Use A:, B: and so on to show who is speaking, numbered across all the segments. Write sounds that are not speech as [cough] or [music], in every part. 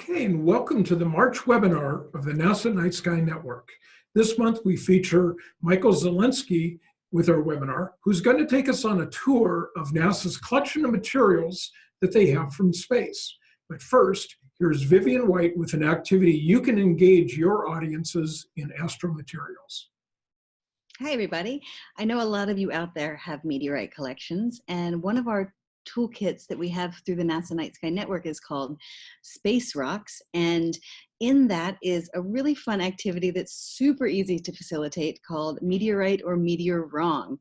A: Okay, and welcome to the March webinar of the NASA Night Sky Network. This month we feature Michael Zolensky with our webinar, who's going to take us on a tour of NASA's collection of materials that they have from space. But first, here's Vivian White with an activity you can engage your audiences in astromaterials.
B: Hi, everybody. I know a lot of you out there have meteorite collections, and one of our toolkits that we have through the NASA Night Sky Network is called Space Rocks. And in that is a really fun activity that's super easy to facilitate called Meteorite or Meteor Wrong.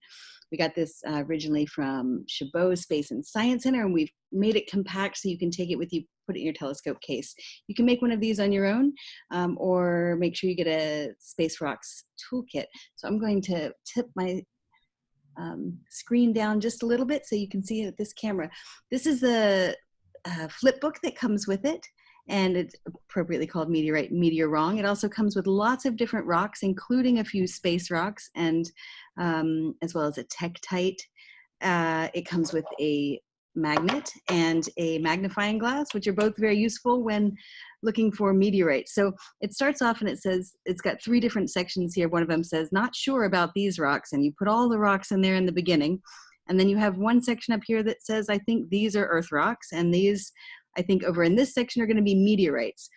B: We got this uh, originally from Chabot Space and Science Center, and we've made it compact so you can take it with you, put it in your telescope case. You can make one of these on your own, um, or make sure you get a Space Rocks toolkit. So I'm going to tip my um, screen down just a little bit so you can see it this camera. This is the flip book that comes with it and it's appropriately called Meteorite Meteor Wrong. It also comes with lots of different rocks, including a few space rocks and um, as well as a Tektite. Uh, it comes with a magnet and a magnifying glass, which are both very useful when looking for meteorites. So it starts off and it says, it's got three different sections here. One of them says, not sure about these rocks. And you put all the rocks in there in the beginning. And then you have one section up here that says, I think these are earth rocks. And these, I think over in this section are gonna be meteorites.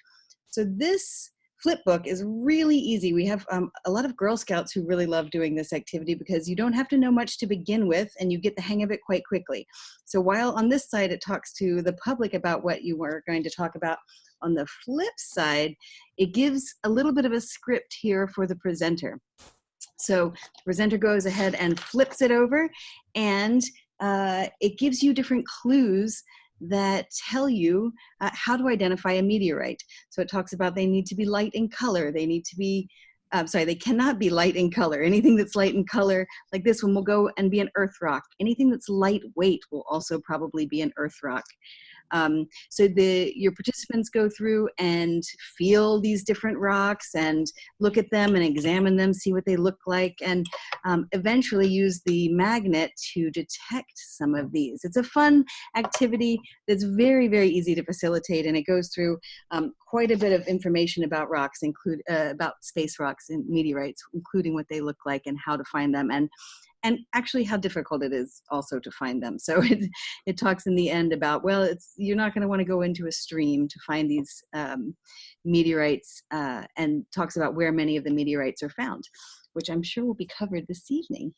B: So this flip book is really easy. We have um, a lot of Girl Scouts who really love doing this activity because you don't have to know much to begin with and you get the hang of it quite quickly. So while on this side it talks to the public about what you are going to talk about, on the flip side, it gives a little bit of a script here for the presenter. So the presenter goes ahead and flips it over and uh, it gives you different clues that tell you uh, how to identify a meteorite. So it talks about they need to be light in color, they need to be, I'm sorry, they cannot be light in color. Anything that's light in color, like this one, will go and be an earth rock. Anything that's lightweight will also probably be an earth rock. Um, so the your participants go through and feel these different rocks and look at them and examine them, see what they look like, and um, eventually use the magnet to detect some of these. It's a fun activity that's very, very easy to facilitate, and it goes through um, quite a bit of information about rocks, include uh, about space rocks and meteorites, including what they look like and how to find them. And and actually how difficult it is also to find them. So [laughs] it, it talks in the end about, well, it's you're not going to want to go into a stream to find these um, meteorites uh, and talks about where many of the meteorites are found, which I'm sure will be covered this evening.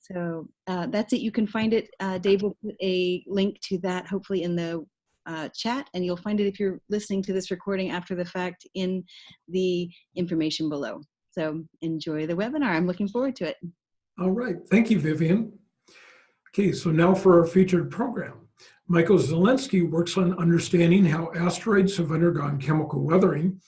B: So uh, that's it. You can find it. Uh, Dave will put a link to that hopefully in the uh, chat and you'll find it if you're listening to this recording after the fact in the information below. So enjoy the webinar. I'm looking forward to it.
A: All right, thank you, Vivian. Okay, so now for our featured program. Michael Zolensky works on understanding how asteroids have undergone chemical weathering,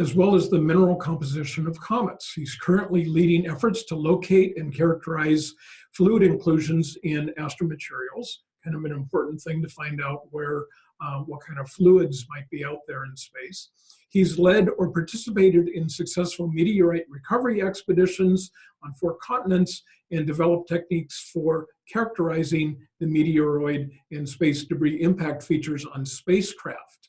A: as well as the mineral composition of comets. He's currently leading efforts to locate and characterize fluid inclusions in astromaterials, kind of an important thing to find out where uh, what kind of fluids might be out there in space. He's led or participated in successful meteorite recovery expeditions on four continents and developed techniques for characterizing the meteoroid and space debris impact features on spacecraft.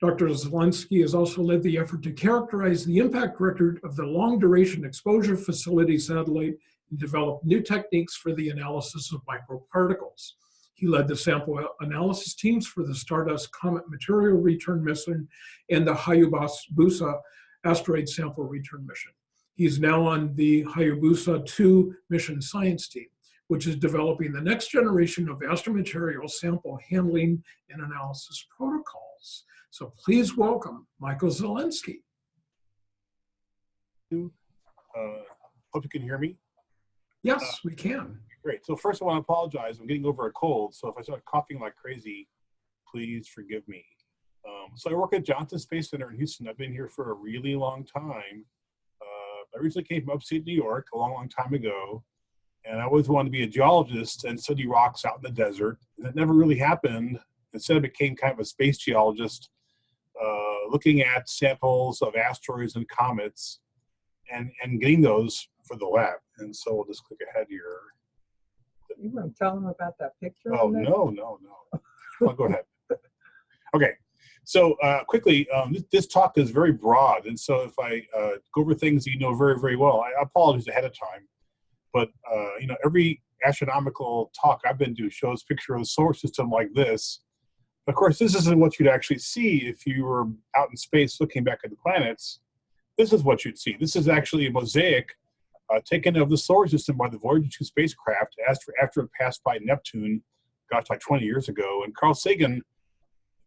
A: Dr. Zolensky has also led the effort to characterize the impact record of the Long Duration Exposure Facility satellite and develop new techniques for the analysis of microparticles. He led the sample analysis teams for the Stardust Comet Material Return Mission and the Hayabusa Asteroid Sample Return Mission. He's now on the Hayabusa 2 mission science team, which is developing the next generation of astromaterial sample handling and analysis protocols. So please welcome Michael Zolensky.
C: Uh, hope you can hear me.
A: Yes, uh, we can.
C: Great. So first I want to apologize. I'm getting over a cold. So if I start coughing like crazy, please forgive me. Um, so I work at Johnson Space Center in Houston. I've been here for a really long time. Uh, I originally came from upstate New York a long, long time ago. And I always wanted to be a geologist and study rocks out in the desert. And that never really happened. Instead, I became kind of a space geologist, uh, looking at samples of asteroids and comets and, and getting those for the lab. And so we'll just click ahead here.
D: You want to tell them about that picture?
C: Oh, no, no, no. well, go ahead. [laughs] Okay. So uh, quickly, um, this, this talk is very broad, and so if I uh, go over things you know very, very well, I apologize ahead of time. But uh, you know, every astronomical talk I've been to shows picture of the solar system like this. Of course, this isn't what you'd actually see if you were out in space looking back at the planets. This is what you'd see. This is actually a mosaic uh, taken of the solar system by the Voyager 2 spacecraft after, after it passed by Neptune, gosh, like 20 years ago. And Carl Sagan,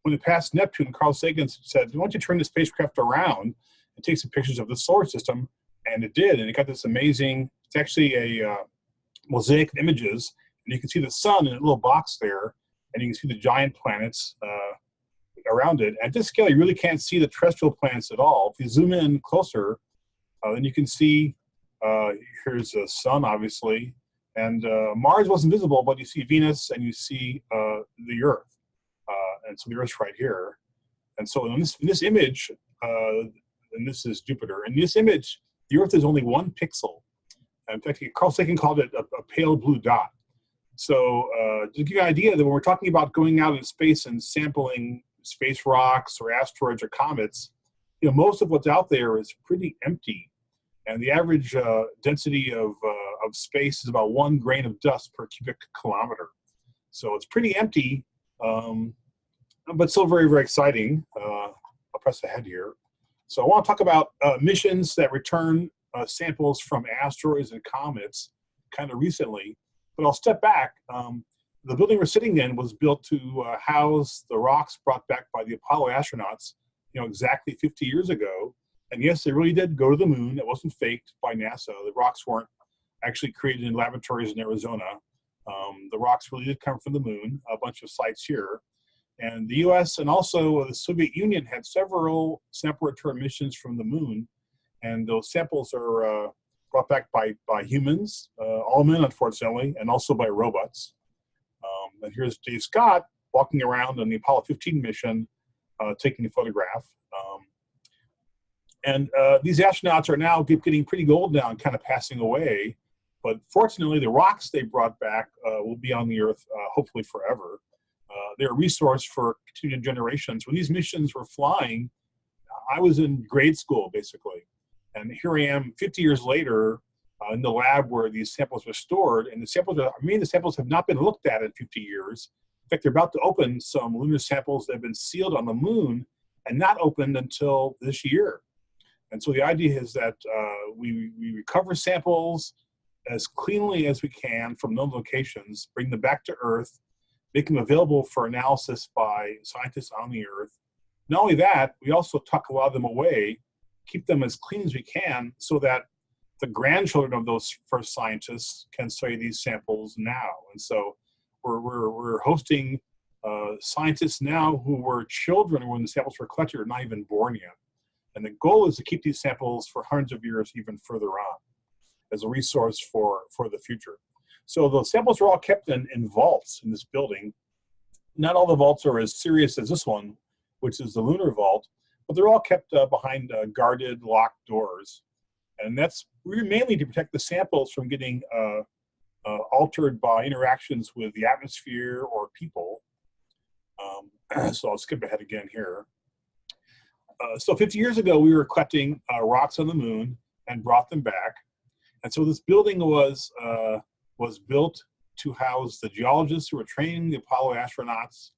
C: when it passed Neptune, Carl Sagan said, why don't you turn the spacecraft around and take some pictures of the solar system? And it did, and it got this amazing, it's actually a uh, mosaic of images, and you can see the sun in a little box there, and you can see the giant planets uh, around it. At this scale, you really can't see the terrestrial planets at all. If you zoom in closer, uh, then you can see uh, here's the sun, obviously, and uh, Mars wasn't visible, but you see Venus and you see uh, the Earth, uh, and so the Earth's right here. And so in this, in this image, uh, and this is Jupiter, in this image, the Earth is only one pixel. In fact, Carl Sagan called it a, a pale blue dot. So uh, to give you an idea that when we're talking about going out in space and sampling space rocks or asteroids or comets, you know, most of what's out there is pretty empty and the average uh, density of, uh, of space is about one grain of dust per cubic kilometer. So it's pretty empty, um, but still very, very exciting. Uh, I'll press ahead here. So I want to talk about uh, missions that return uh, samples from asteroids and comets kind of recently, but I'll step back. Um, the building we're sitting in was built to uh, house the rocks brought back by the Apollo astronauts, you know, exactly 50 years ago. And yes, they really did go to the moon. It wasn't faked by NASA. The rocks weren't actually created in laboratories in Arizona. Um, the rocks really did come from the moon, a bunch of sites here. And the US and also the Soviet Union had several sample return missions from the moon. And those samples are uh, brought back by, by humans, uh, all men, unfortunately, and also by robots. Um, and here's Dave Scott walking around on the Apollo 15 mission, uh, taking a photograph. And uh, these astronauts are now getting pretty old now and kind of passing away. But fortunately, the rocks they brought back uh, will be on the Earth uh, hopefully forever. Uh, they're a resource for continued generations. When these missions were flying, I was in grade school basically. And here I am 50 years later uh, in the lab where these samples were stored. And the samples, are, I mean, the samples have not been looked at in 50 years. In fact, they're about to open some lunar samples that have been sealed on the moon and not opened until this year. And so the idea is that uh, we, we recover samples as cleanly as we can from known locations, bring them back to Earth, make them available for analysis by scientists on the Earth. Not only that, we also tuck a lot of them away, keep them as clean as we can so that the grandchildren of those first scientists can study these samples now. And so we're, we're, we're hosting uh, scientists now who were children when the samples were collected or not even born yet. And the goal is to keep these samples for hundreds of years even further on as a resource for, for the future. So the samples are all kept in, in vaults in this building. Not all the vaults are as serious as this one, which is the lunar vault, but they're all kept uh, behind uh, guarded, locked doors. And that's mainly to protect the samples from getting uh, uh altered by interactions with the atmosphere or people. Um, [clears throat] so I'll skip ahead again here uh, so 50 years ago, we were collecting uh, rocks on the moon and brought them back. And so this building was, uh, was built to house the geologists who were training the Apollo astronauts,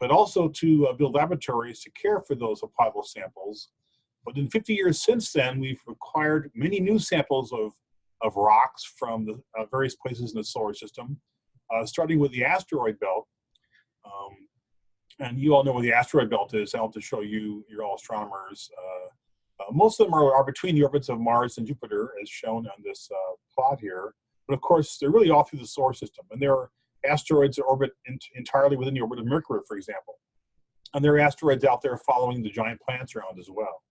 C: but also to uh, build laboratories to care for those Apollo samples. But in 50 years since then, we've acquired many new samples of, of rocks from the uh, various places in the solar system, starting with the asteroid belt. Um, and you all know where the asteroid belt is. I'll to show you, you're all astronomers. Uh, uh, most of them are, are, between the orbits of Mars and Jupiter, as shown on this uh, plot here. But of course, they're really all through the solar system. And there are asteroids that orbit in, entirely within the orbit of Mercury, for example. And there are asteroids out there following the giant planets around as well.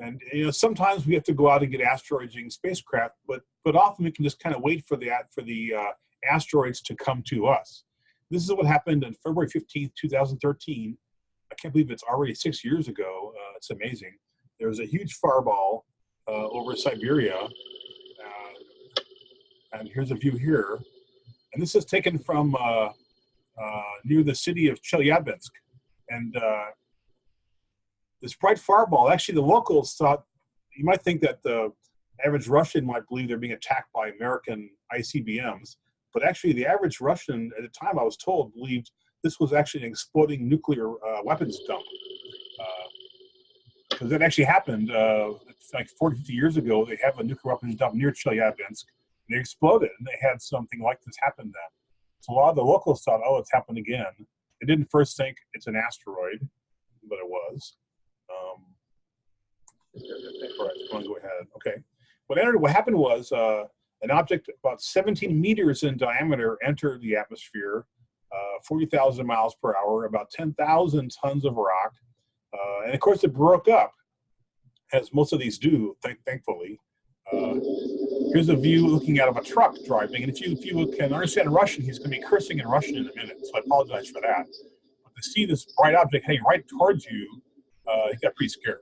C: And you know, sometimes we have to go out and get asteroids using spacecraft, but but often we can just kind of wait for the for the uh, asteroids to come to us. This is what happened on February 15th, 2013. I can't believe it's already six years ago. Uh, it's amazing. There was a huge fireball uh, over Siberia. Uh, and here's a view here. And this is taken from uh, uh, near the city of Chelyabinsk. and this bright fireball, actually the locals thought, you might think that the average Russian might believe they're being attacked by American ICBMs, but actually the average Russian at the time I was told believed this was actually an exploding nuclear uh, weapons dump. Because that actually happened uh, like 40, 50 years ago. They have a nuclear weapons dump near Chelyabinsk. And they exploded, and they had something like this happen then. So a lot of the locals thought, oh, it's happened again. They didn't first think it's an asteroid, but it was. Um, all right, go ahead. Okay. What what happened was uh, an object about 17 meters in diameter entered the atmosphere, uh, 40,000 miles per hour, about 10,000 tons of rock, uh, and of course it broke up, as most of these do, th thankfully. Uh, here's a view looking out of a truck driving, and if you if you can understand Russian, he's going to be cursing in Russian in a minute, so I apologize for that. But to see this bright object heading right towards you, uh, he got pretty scared.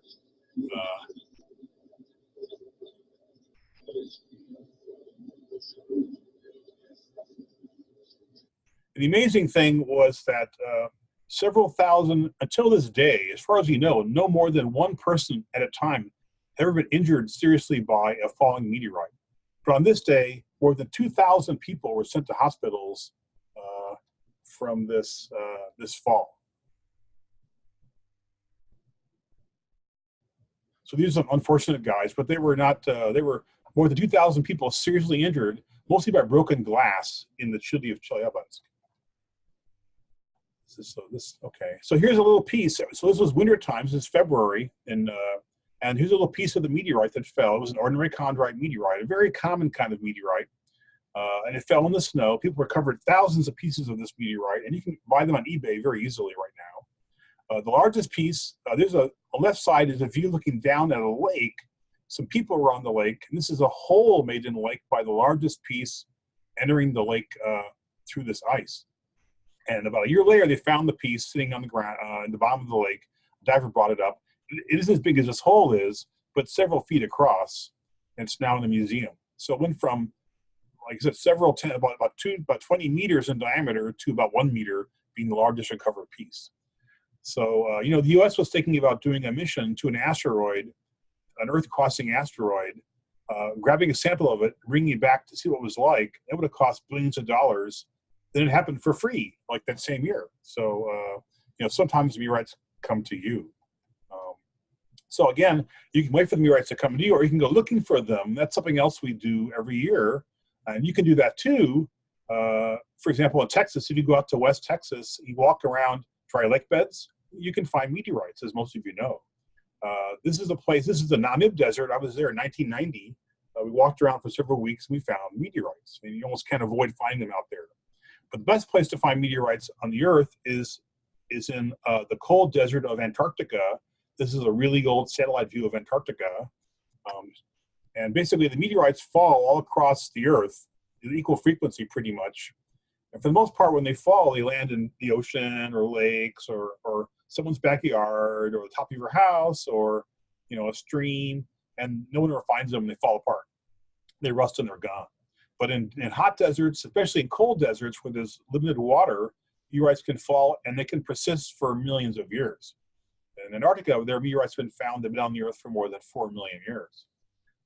C: Uh, the amazing thing was that uh, several thousand, until this day, as far as we know, no more than one person at a time had ever been injured seriously by a falling meteorite. But on this day, more than 2,000 people were sent to hospitals uh, from this, uh, this fall. So these are some unfortunate guys, but they were not, uh, they were more than 2,000 people seriously injured, mostly by broken glass in the city of Chelyabinsk. So this, okay. So here's a little piece. So this was winter times, this is February, and, uh, and here's a little piece of the meteorite that fell. It was an ordinary chondrite meteorite, a very common kind of meteorite. Uh, and it fell in the snow. People recovered thousands of pieces of this meteorite, and you can buy them on eBay very easily right now. Uh, the largest piece, uh, there's a, a left side is a view looking down at a lake. Some people were on the lake, and this is a hole made in the lake by the largest piece entering the lake uh, through this ice. And about a year later, they found the piece sitting on the ground uh, in the bottom of the lake. A diver brought it up. It isn't as big as this hole is, but several feet across. And it's now in the museum. So it went from, like I said, several ten, about about two, about 20 meters in diameter to about one meter, being the largest recovered piece. So uh, you know, the U.S. was thinking about doing a mission to an asteroid, an Earth-crossing asteroid, uh, grabbing a sample of it, bringing it back to see what it was like. It would have cost billions of dollars then it happened for free like that same year. So, uh, you know, sometimes meteorites come to you. Um, so again, you can wait for the meteorites to come to you or you can go looking for them. That's something else we do every year. And you can do that too. Uh, for example, in Texas, if you go out to West Texas, you walk around dry lake beds, you can find meteorites, as most of you know. Uh, this is a place, this is the Namib Desert. I was there in 1990. Uh, we walked around for several weeks and we found meteorites. Mean, you almost can't avoid finding them out there. But the best place to find meteorites on the Earth is, is in uh, the cold desert of Antarctica. This is a really old satellite view of Antarctica. Um, and basically the meteorites fall all across the Earth at equal frequency pretty much. And for the most part, when they fall, they land in the ocean or lakes or, or someone's backyard or the top of your house or you know a stream, and no one ever finds them and they fall apart. They rust and they're gone. But in, in hot deserts, especially in cold deserts where there's limited water, meteorites can fall and they can persist for millions of years. In Antarctica, there are meteorites have been found that have been on the Earth for more than 4 million years.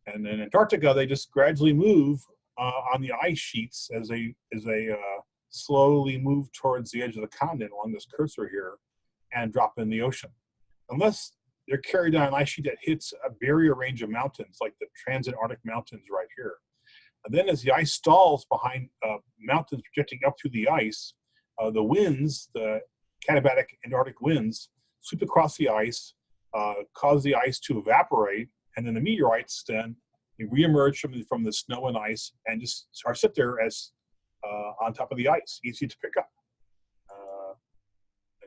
C: And in Antarctica, they just gradually move uh, on the ice sheets as they, as they uh, slowly move towards the edge of the continent along this cursor here and drop in the ocean. Unless they're carried on an ice sheet that hits a barrier range of mountains, like the Transantarctic Mountains right here. And then as the ice stalls behind uh, mountains projecting up through the ice, uh, the winds, the katabatic Antarctic winds, sweep across the ice, uh, cause the ice to evaporate, and then the meteorites then reemerge from the, from the snow and ice and just sit there as uh, on top of the ice, easy to pick up.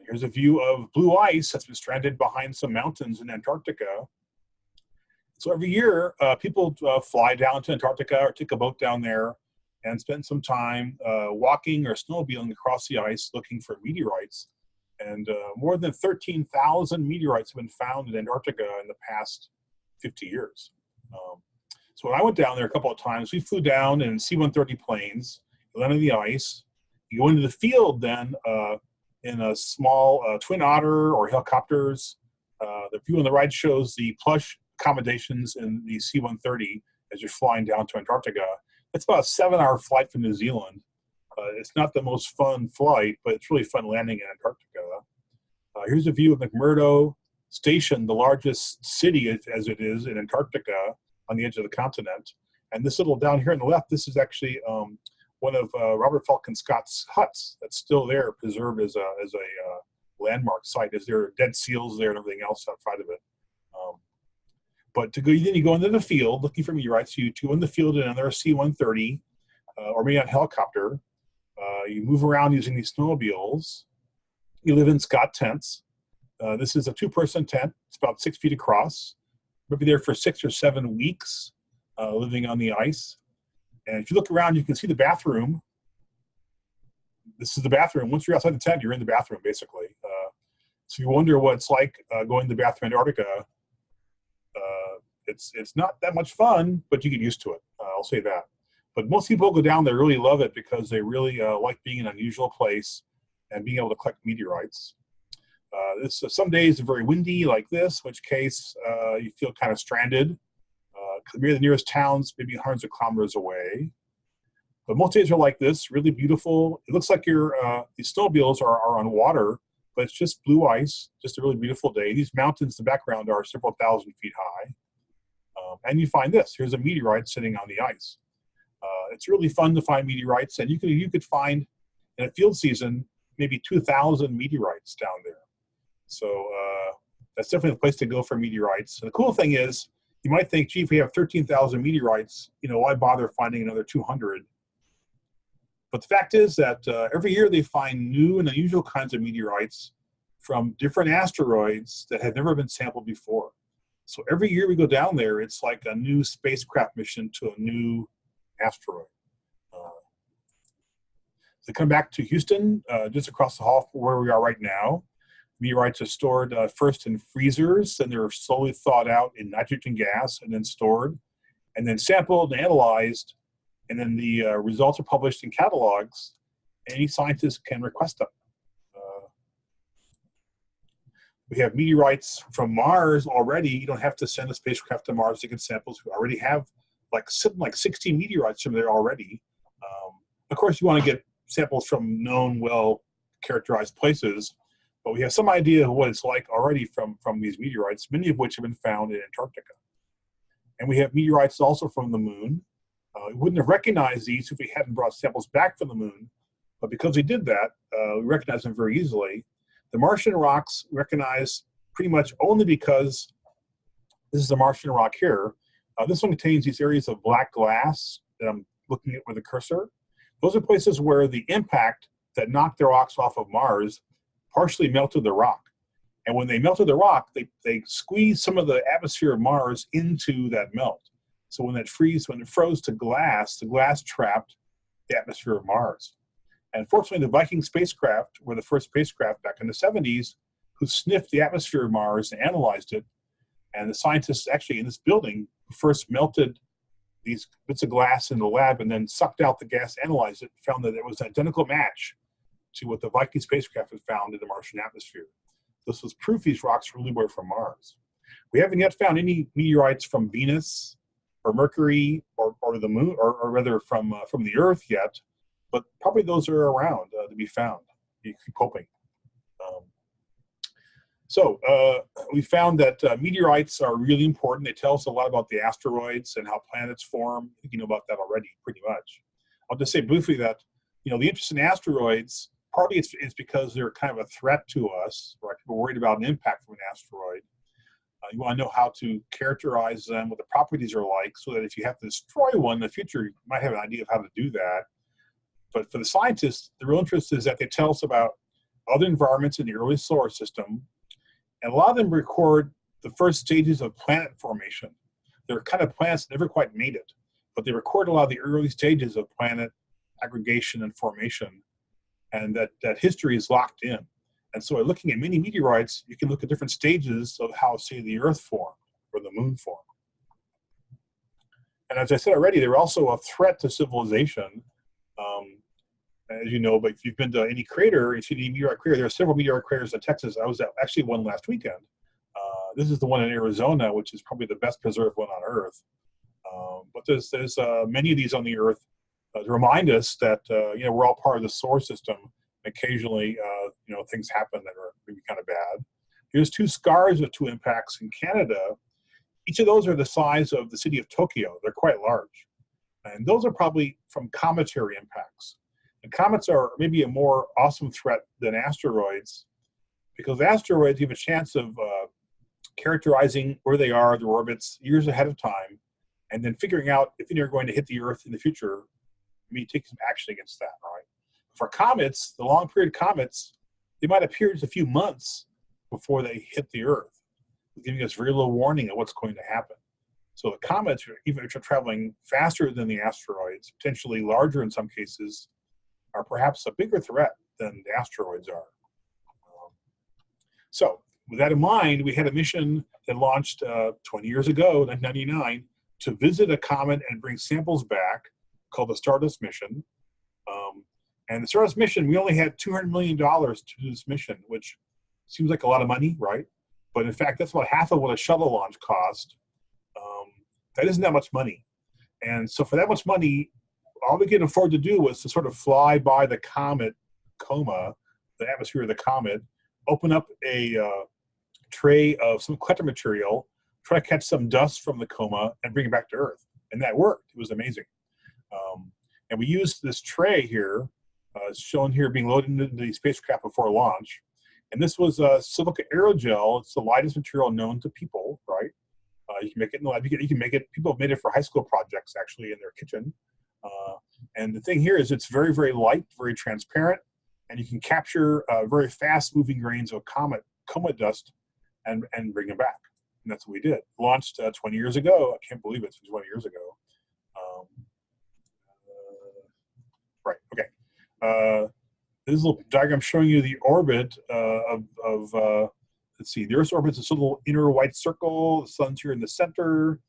C: Here's a view of blue ice that's been stranded behind some mountains in Antarctica so every year, uh, people uh, fly down to Antarctica or take a boat down there and spend some time uh, walking or snowmobiling across the ice looking for meteorites. And uh, more than 13,000 meteorites have been found in Antarctica in the past 50 years. Um, so when I went down there a couple of times, we flew down in C-130 planes, land on the ice. You go into the field then, uh, in a small uh, twin otter or helicopters. Uh, the view on the right shows the plush accommodations in the C-130 as you're flying down to Antarctica. It's about a seven-hour flight from New Zealand. Uh, it's not the most fun flight, but it's really fun landing in Antarctica. Uh, here's a view of McMurdo Station, the largest city as, as it is in Antarctica on the edge of the continent. And this little down here on the left, this is actually um, one of uh, Robert Falcon Scott's huts that's still there, preserved as a, as a uh, landmark site. Is there dead seals there and everything else outside of it? Um, but to go, then you go into the field looking for meteorites. You go in the field in another C-130 uh, or maybe on helicopter. Uh, you move around using these snowmobiles. You live in Scott tents. Uh, this is a two-person tent. It's about six feet across. We'll be there for six or seven weeks, uh, living on the ice. And if you look around, you can see the bathroom. This is the bathroom. Once you're outside the tent, you're in the bathroom, basically. Uh, so you wonder what it's like uh, going to the bathroom in Antarctica. Uh, it's it's not that much fun, but you get used to it. Uh, I'll say that. But most people go down there really love it because they really uh, like being in an unusual place and being able to collect meteorites. Uh, this some days are very windy like this, which case you feel kind of stranded. Maybe the nearest towns maybe hundreds of kilometers away. But most days are like this, really beautiful. It looks like your uh, these snowmobiles are, are on water, but it's just blue ice, just a really beautiful day. These mountains in the background are several thousand feet high. Um, and you find this, here's a meteorite sitting on the ice. Uh, it's really fun to find meteorites, and you could, you could find in a field season maybe 2,000 meteorites down there. So uh, that's definitely the place to go for meteorites. And the cool thing is, you might think, gee, if we have 13,000 meteorites, you know, why bother finding another 200? But the fact is that uh, every year they find new and unusual kinds of meteorites from different asteroids that have never been sampled before. So every year we go down there, it's like a new spacecraft mission to a new asteroid. Uh, they come back to Houston, uh, just across the hall from where we are right now. Meteorites are stored uh, first in freezers, then they're slowly thawed out in nitrogen gas and then stored, and then sampled and analyzed, and then the uh, results are published in catalogs. Any scientist can request them. Uh, we have meteorites from Mars already. You don't have to send a spacecraft to Mars to get samples. We already have like like 60 meteorites from there already. Um, of course, you want to get samples from known, well characterized places, but we have some idea of what it's like already from, from these meteorites, many of which have been found in Antarctica. And we have meteorites also from the moon. Uh, we wouldn't have recognized these if we hadn't brought samples back from the moon, but because we did that, uh, we recognize them very easily. The Martian rocks recognize pretty much only because this is a Martian rock here. Uh, this one contains these areas of black glass that I'm looking at with a cursor. Those are places where the impact that knocked the rocks off of Mars partially melted the rock. And when they melted the rock, they, they squeezed some of the atmosphere of Mars into that melt. So when that freeze, when it froze to glass, the glass trapped the atmosphere of Mars. And fortunately, the Viking spacecraft were the first spacecraft back in the 70s who sniffed the atmosphere of Mars and analyzed it. And the scientists actually in this building first melted these bits of glass in the lab and then sucked out the gas, analyzed it, found that it was an identical match to what the Viking spacecraft had found in the Martian atmosphere. This was proof these rocks really were from Mars. We haven't yet found any meteorites from Venus or Mercury or, or the moon, or, or rather from, uh, from the Earth yet, but probably those are around uh, to be found. You keep hoping. Um, so uh, we found that uh, meteorites are really important. They tell us a lot about the asteroids and how planets form. You know about that already pretty much. I'll just say briefly that, you know, the interest in asteroids partly it's, it's because they're kind of a threat to us, right? People worried about an impact from an asteroid. Uh, you want to know how to characterize them, what the properties are like, so that if you have to destroy one in the future, you might have an idea of how to do that. But for the scientists, the real interest is that they tell us about other environments in the early solar system, and a lot of them record the first stages of planet formation. They're kind of planets that never quite made it, but they record a lot of the early stages of planet aggregation and formation and that, that history is locked in. And so looking at many meteorites, you can look at different stages of how, say, the Earth formed or the Moon formed. And as I said already, they're also a threat to civilization. Um, as you know, but if you've been to any crater, if you've seen any meteorite crater, there are several meteorite craters in Texas. I was at actually one last weekend. Uh, this is the one in Arizona, which is probably the best preserved one on Earth. Um, but there's there's uh, many of these on the Earth to remind us that uh, you know we're all part of the solar system. Occasionally, uh, you know, things happen that are maybe kind of bad. Here's two scars of two impacts in Canada. Each of those are the size of the city of Tokyo. They're quite large. And those are probably from cometary impacts. And comets are maybe a more awesome threat than asteroids because asteroids have a chance of uh, characterizing where they are, their orbits, years ahead of time, and then figuring out if they're going to hit the Earth in the future, maybe take some action against that, right? For comets, the long period comets, they might appear just a few months before they hit the Earth, giving us very little warning of what's going to happen. So the comets, even if they're traveling faster than the asteroids, potentially larger in some cases, are perhaps a bigger threat than the asteroids are. Um, so with that in mind, we had a mission that launched uh, 20 years ago, 1999, to visit a comet and bring samples back called the Stardust mission. Um, and the Stardust mission, we only had $200 million to do this mission, which seems like a lot of money, right? But in fact, that's about half of what a shuttle launch cost. Um, that isn't that much money. And so for that much money, all we could afford to do was to sort of fly by the comet coma, the atmosphere of the comet, open up a uh, tray of some collector material, try to catch some dust from the coma, and bring it back to Earth. And that worked. It was amazing. Um, and we used this tray here, uh, shown here being loaded into the spacecraft before launch. And this was silica aerogel. It's the lightest material known to people, right? Uh, you can make it in the lab. You can, you can make it. People have made it for high school projects actually in their kitchen. Uh, and the thing here is it's very, very light, very transparent, and you can capture uh, very fast moving grains of comet, coma dust and, and bring them back. And that's what we did. Launched uh, 20 years ago. I can't believe it's 20 years ago. Um, uh, right, okay. Uh, this little diagram showing you the orbit uh, of, of uh, let's see, the Earth's orbit is this little inner white circle. The sun's here in the center.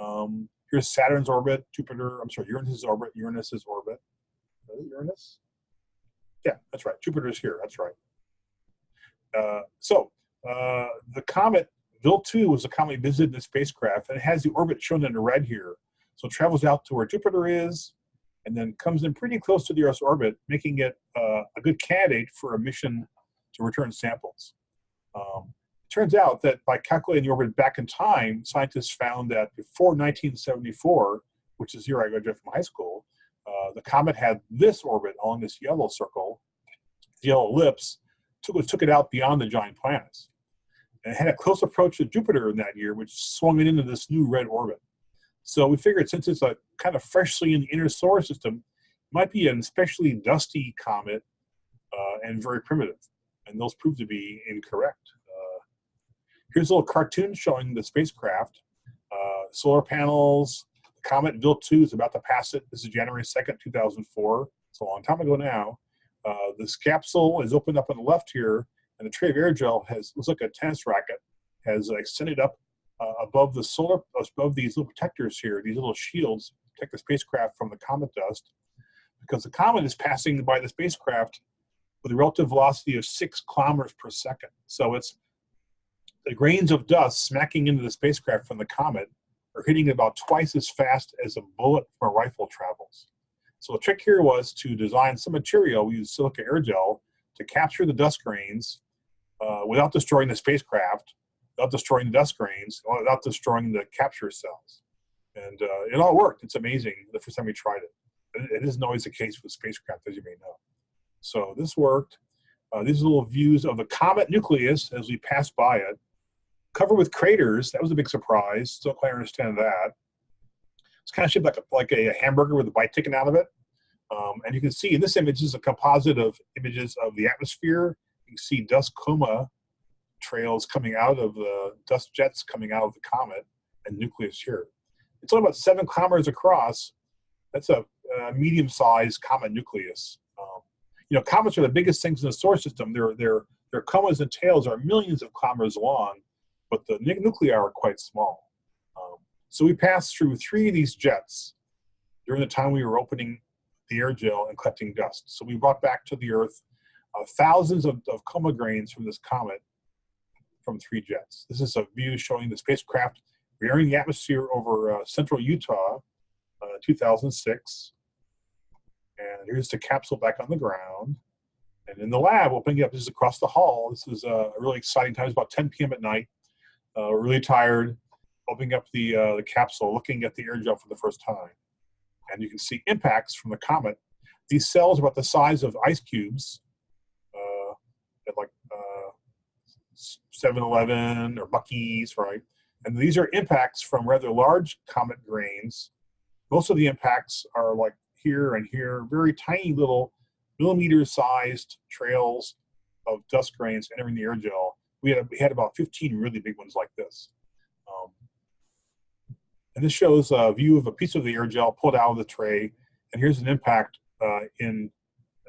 C: Um, here's Saturn's orbit, Jupiter, I'm sorry, Uranus's orbit, Uranus's orbit. Uranus? Yeah, that's right. Jupiter's here, that's right. Uh, so uh, the comet Wild 2 was a comet visited in the spacecraft, and it has the orbit shown in red here. So it travels out to where Jupiter is, and then comes in pretty close to the Earth's orbit, making it uh, a good candidate for a mission to return samples. Um, it turns out that by calculating the orbit back in time, scientists found that before 1974, which is the year I graduated from high school, uh, the comet had this orbit along this yellow circle, the yellow ellipse, took, took it out beyond the giant planets. And it had a close approach to Jupiter in that year, which swung it into this new red orbit. So we figured since it's a kind of freshly in the inner solar system, it might be an especially dusty comet uh, and very primitive. And those proved to be incorrect. Uh, here's a little cartoon showing the spacecraft. Uh, solar panels, comet Wild 2 is about to pass it. This is January 2nd, 2004. It's a long time ago now. Uh, this capsule is opened up on the left here, and the tray of air gel has, looks like a tennis racket, has extended up uh, above the solar, above these little protectors here, these little shields protect the spacecraft from the comet dust, because the comet is passing by the spacecraft with a relative velocity of six kilometers per second. So it's the grains of dust smacking into the spacecraft from the comet are hitting about twice as fast as a bullet from a rifle travels. So the trick here was to design some material, we used silica aerogel, to capture the dust grains uh, without destroying the spacecraft without destroying the dust grains, without destroying the capture cells. And uh, it all worked. It's amazing the first time we tried it. It isn't always the case with spacecraft, as you may know. So this worked. Uh, these are little views of the comet nucleus as we pass by it. Covered with craters. That was a big surprise. Still quite understand that. It's kind of shaped like a, like a hamburger with a bite taken out of it. Um, and you can see in this image is a composite of images of the atmosphere. You can see dust coma trails coming out of the dust jets coming out of the comet and nucleus here. It's only about seven kilometers across. That's a, a medium-sized comet nucleus. Um, you know, comets are the biggest things in the solar system. Their their their comas and tails are millions of kilometers long, but the nuclei are quite small. Um, so we passed through three of these jets during the time we were opening the air gel and collecting dust. So we brought back to the Earth uh, thousands of, of coma grains from this comet from three jets. This is a view showing the spacecraft re-entering the atmosphere over uh, central Utah, uh, 2006. And here's the capsule back on the ground. And in the lab, opening up, this is across the hall. This is uh, a really exciting time. It's about 10 p.m. at night. Uh, really tired. Opening up the, uh, the capsule, looking at the air gel for the first time. And you can see impacts from the comet. These cells are about the size of ice cubes, uh, at like 7-Eleven or Buc-ee's, right? And these are impacts from rather large comet grains. Most of the impacts are like here and here, very tiny little millimeter sized trails of dust grains entering the air gel. We had, we had about 15 really big ones like this. Um, and this shows a view of a piece of the air gel pulled out of the tray. And here's an impact uh, in,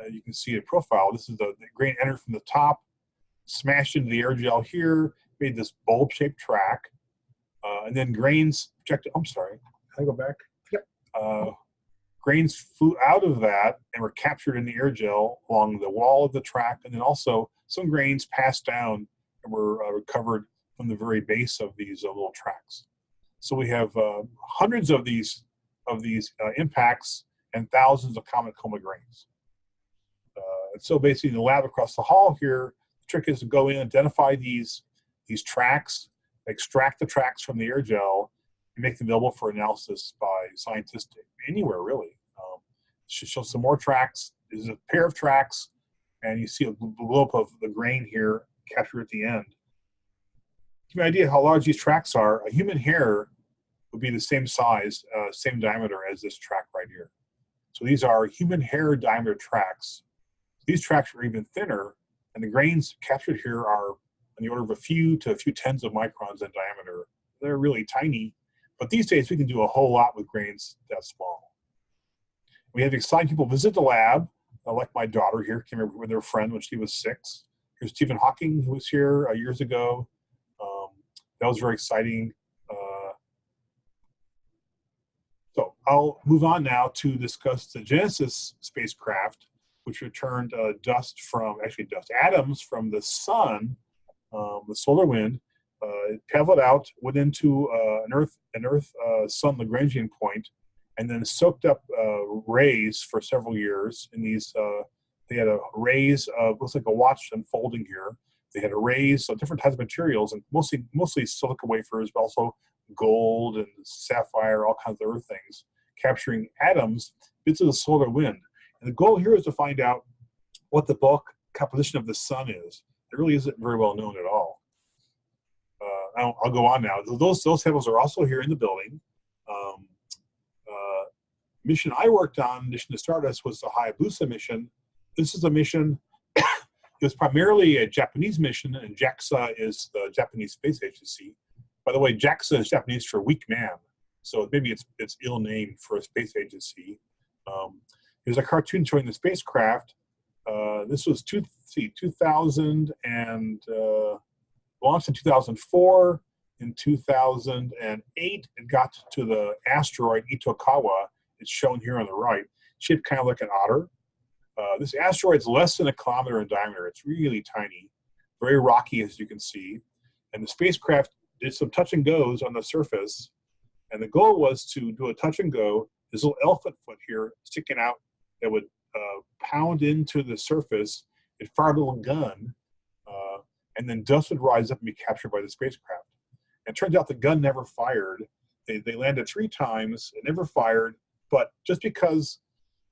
C: uh, you can see a profile. This is the, the grain entered from the top, smashed into the air gel here, made this bulb shaped track. Uh, and then grains projected, I'm sorry, can I go back? Yep. Uh, grains flew out of that and were captured in the air gel along the wall of the track. And then also some grains passed down and were uh, recovered from the very base of these uh, little tracks. So we have uh, hundreds of these of these uh, impacts and thousands of comet coma grains. Uh, so basically in the lab across the hall here, trick is to go in, identify these, these tracks, extract the tracks from the air gel, and make them available for analysis by scientists anywhere really. Um, show some more tracks. This is a pair of tracks, and you see a blow up of the grain here captured at the end. Give you an idea how large these tracks are. A human hair would be the same size, uh, same diameter as this track right here. So these are human hair diameter tracks. These tracks are even thinner, and the grains captured here are in the order of a few to a few tens of microns in diameter. They're really tiny, but these days we can do a whole lot with grains that small. We have exciting people visit the lab, uh, like my daughter here, came here with her friend when she was six. Here's Stephen Hawking, who was here uh, years ago. Um, that was very exciting. Uh, so I'll move on now to discuss the Genesis spacecraft, which returned uh, dust from, actually dust, atoms from the sun, um, the solar wind, uh, traveled out, went into uh, an Earth, an Earth uh, Sun Lagrangian point, and then soaked up uh, rays for several years. In these, uh, they had a rays of looks like a watch unfolding here. They had arrays of different types of materials, and mostly mostly silica wafers, but also gold and sapphire, all kinds of other things, capturing atoms, bits of the solar wind. And the goal here is to find out what the bulk composition of the sun is. It really isn't very well known at all. Uh, I'll, I'll, go on now. Those those samples are also here in the building. Um, uh, mission I worked on, mission to Stardust, was the Hayabusa mission. This is a mission. [coughs] it was primarily a Japanese mission, and JAXA is the Japanese space agency. By the way, JAXA is Japanese for weak man, so maybe it's it's ill named for a space agency. Um, there's a cartoon showing the spacecraft. Uh, this was two, see, 2000 and uh, launched in 2004. In 2008, it got to the asteroid Itokawa. It's shown here on the right, shaped kind of like an otter. Uh, this asteroid is less than a kilometer in diameter. It's really tiny, very rocky, as you can see. And the spacecraft did some touch and goes on the surface. And the goal was to do a touch and go. This little elephant foot here sticking out that would uh, pound into the surface. It fired a little gun and then dust would rise up and be captured by the spacecraft. And it turns out the gun never fired. They, they landed three times, it never fired, but just because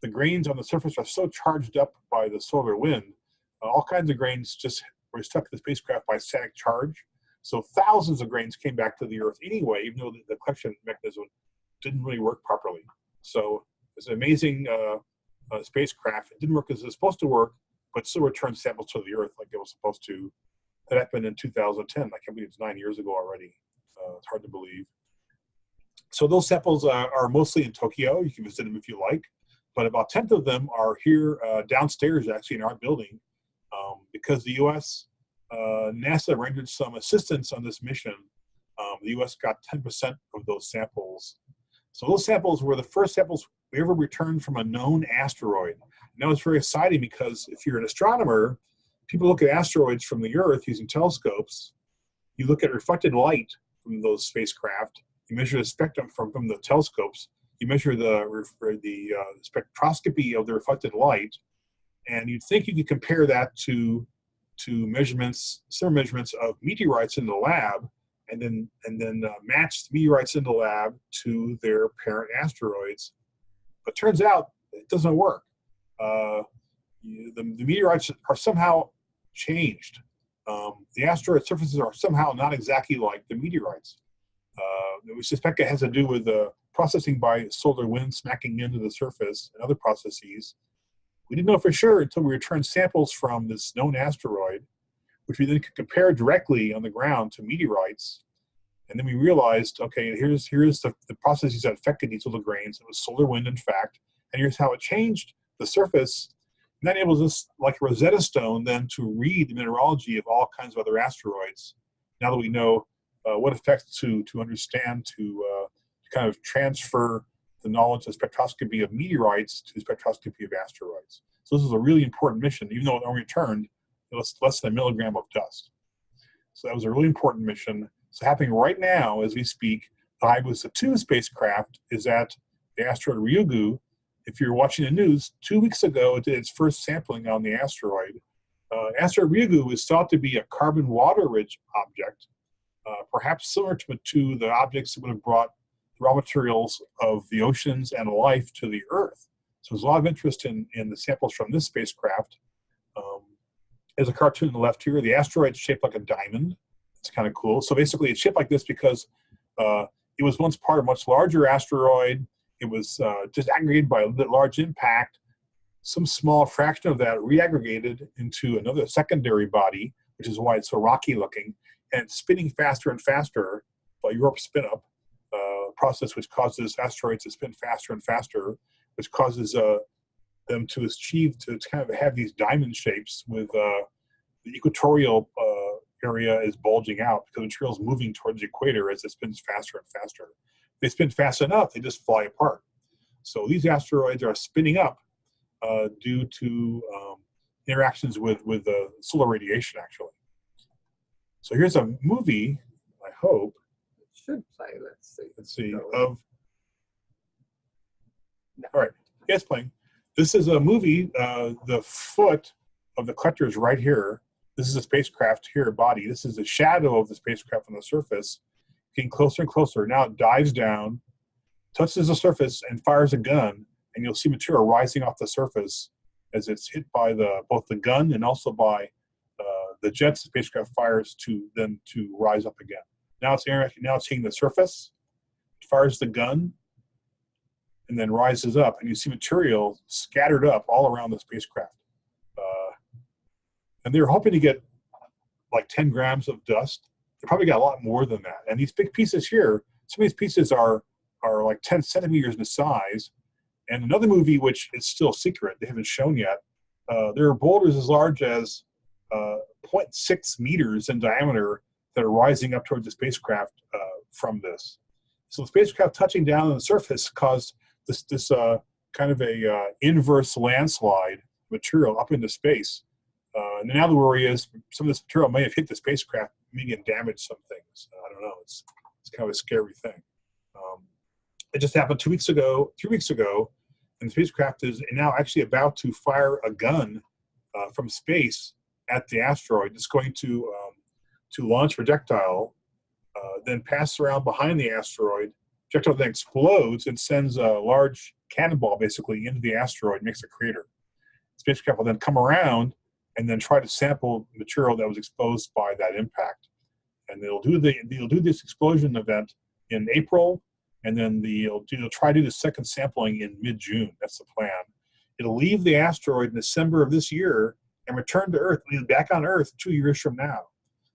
C: the grains on the surface are so charged up by the solar wind, uh, all kinds of grains just were stuck to the spacecraft by static charge. So thousands of grains came back to the Earth anyway, even though the, the collection mechanism didn't really work properly. So it's an amazing uh, uh, spacecraft. It didn't work as it was supposed to work, but still returned samples to the Earth like it was supposed to that happened in 2010. I can't believe it's nine years ago already. Uh, it's hard to believe. So those samples uh, are mostly in Tokyo. You can visit them if you like. But about 10th of them are here uh, downstairs, actually, in our building. Um, because the U.S., uh, NASA rendered some assistance on this mission, um, the U.S. got 10% of those samples. So those samples were the first samples we ever returned from a known asteroid. And that was very exciting because if you're an astronomer, people look at asteroids from the Earth using telescopes. You look at reflected light from those spacecraft. You measure the spectrum from, from the telescopes. You measure the, the uh, spectroscopy of the reflected light. And you'd think you could compare that to, to measurements, similar measurements of meteorites in the lab, and then, and then uh, match the meteorites in the lab to their parent asteroids. But turns out it doesn't work. Uh, the, the meteorites are somehow changed. Um, the asteroid surfaces are somehow not exactly like the meteorites. Uh, we suspect it has to do with the processing by solar wind smacking into the surface and other processes. We didn't know for sure until we returned samples from this known asteroid, which we then could compare directly on the ground to meteorites. And then we realized, okay, here's here's the, the processes that affected these little grains. It was solar wind, in fact, and here's how it changed the surface and that enables us, like Rosetta Stone, then to read the mineralogy of all kinds of other asteroids. Now that we know uh, what effects to to understand to, uh, to kind of transfer the knowledge of spectroscopy of meteorites to spectroscopy of asteroids. So this is a really important mission, even though it only returned less, less than a milligram of dust. So that was a really important mission. So happening right now as we speak, the Hayabusa 2 spacecraft is at the asteroid Ryugu if you're watching the news, two weeks ago it did its first sampling on the asteroid. Uh, asteroid Ryugu is thought to be a carbon water-rich object, uh, perhaps similar to, to the objects that would have brought raw materials of the oceans and life to the Earth. So there's a lot of interest in, in the samples from this spacecraft. Um, there's a cartoon on the left here. The asteroid's shaped like a diamond. It's kind of cool. So basically it's shaped like this because uh, it was once part of a much larger asteroid it was uh, just aggregated by a large impact. Some small fraction of that reaggregated into another secondary body, which is why it's so rocky looking, and spinning faster and faster by YORP spin up, uh, process which causes asteroids to spin faster and faster, which causes uh, them to achieve to kind of have these diamond shapes with uh, the equatorial uh, area is bulging out because the material is moving towards the equator as it spins faster and faster they spin fast enough, they just fly apart. So these asteroids are spinning up uh, due to um, interactions with, with the solar radiation, actually. So here's a movie, I hope,
A: It should play, let's see.
C: let's see, of, all right, yeah, it's playing. This is a movie, uh, the foot of the collector is right here. This is a spacecraft here, a body. This is the shadow of the spacecraft on the surface getting closer and closer. Now it dives down, touches the surface, and fires a gun, and you'll see material rising off the surface as it's hit by the both the gun and also by uh, the jets the spacecraft fires to then to rise up again. Now it's now it's hitting the surface, fires the gun, and then rises up, and you see material scattered up all around the spacecraft. And they're hoping to get like 10 grams of dust they probably got a lot more than that. And these big pieces here, some of these pieces are are like 10 centimeters in size. And another movie, which is still secret, they haven't shown yet, uh, there are boulders as large as uh, 0.6 meters in diameter that are rising up towards the spacecraft uh, from this. So the spacecraft touching down on the surface caused this, this uh, kind of a uh, inverse landslide material up into space. Uh, and now the worry is some of this material may have hit the spacecraft maybe and damage some things. I don't know. It's it's kind of a scary thing. Um, it just happened two weeks ago, three weeks ago, and the spacecraft is now actually about to fire a gun uh, from space at the asteroid. It's going to um, to launch projectile, uh, then pass around behind the asteroid. Projectile then explodes and sends a large cannonball basically into the asteroid, makes a crater. The spacecraft will then come around and then try to sample material that was exposed by that impact. And they'll do the they'll do this explosion event in April, and then the, they'll, do, they'll try to do the second sampling in mid-June. That's the plan. It'll leave the asteroid in December of this year and return to Earth. Back on Earth two years from now.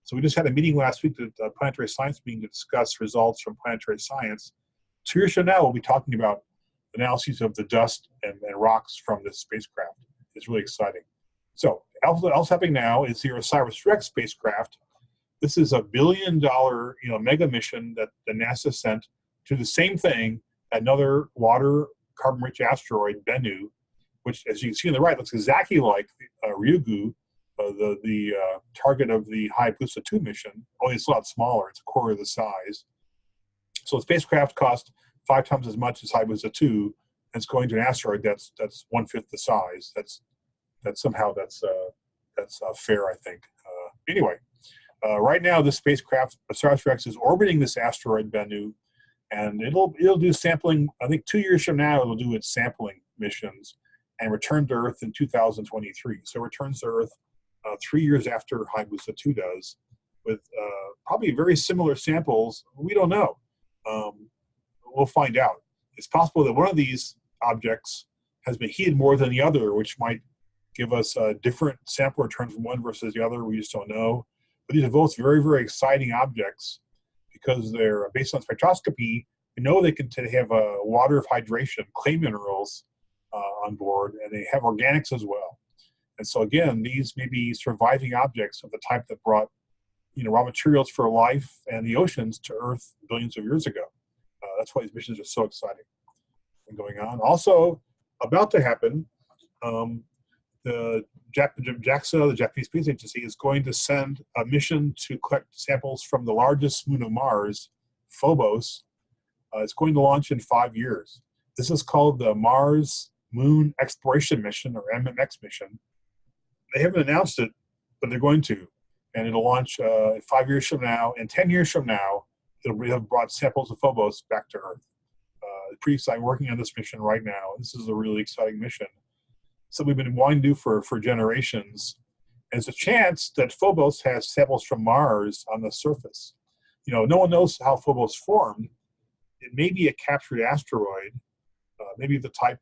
C: So we just had a meeting last week, the uh, planetary science meeting, to discuss results from planetary science. Two years from now, we'll be talking about analyses of the dust and, and rocks from this spacecraft. It's really exciting. So else happening now is the OSIRIS-REx spacecraft. This is a billion dollar you know, mega mission that the NASA sent to the same thing, another water carbon-rich asteroid Bennu, which, as you can see on the right, looks exactly like uh, Ryugu, uh, the the uh, target of the Hayabusa 2 mission. Only it's a lot smaller; it's a quarter of the size. So the spacecraft cost five times as much as Hayabusa 2, and it's going to an asteroid that's that's one fifth the size. That's that's somehow that's uh, that's uh, fair, I think. Uh, anyway, right now the spacecraft OSIRIS-REx is orbiting this asteroid Bennu, and it'll it'll do sampling. I think two years from now it'll do its sampling missions and return to Earth in 2023. So returns to Earth uh, three years after Hayabusa 2 does, with uh, probably very similar samples. We don't know. Um, we'll find out. It's possible that one of these objects has been heated more than the other, which might give us a different sample return from one versus the other. We just don't know. But these are both very, very exciting objects because they're based on spectroscopy. We know they can have a water of hydration, clay minerals uh, on board, and they have organics as well. And so again, these may be surviving objects of the type that brought you know, raw materials for life and the oceans to Earth billions of years ago. Uh, that's why these missions are so exciting and going on. Also, about to happen, um, the JAXA, the Japanese Space Agency, is going to send a mission to collect samples from the largest moon of Mars, Phobos. Uh, it's going to launch in five years. This is called the Mars Moon Exploration Mission, or MMX mission. They haven't announced it, but they're going to. And it'll launch uh, five years from now. And 10 years from now, it'll have brought samples of Phobos back to Earth. Uh, pretty exciting, working on this mission right now. This is a really exciting mission. So we've been wanting to do for, for generations. And it's a chance that Phobos has samples from Mars on the surface. You know, no one knows how Phobos formed. It may be a captured asteroid, uh, maybe the type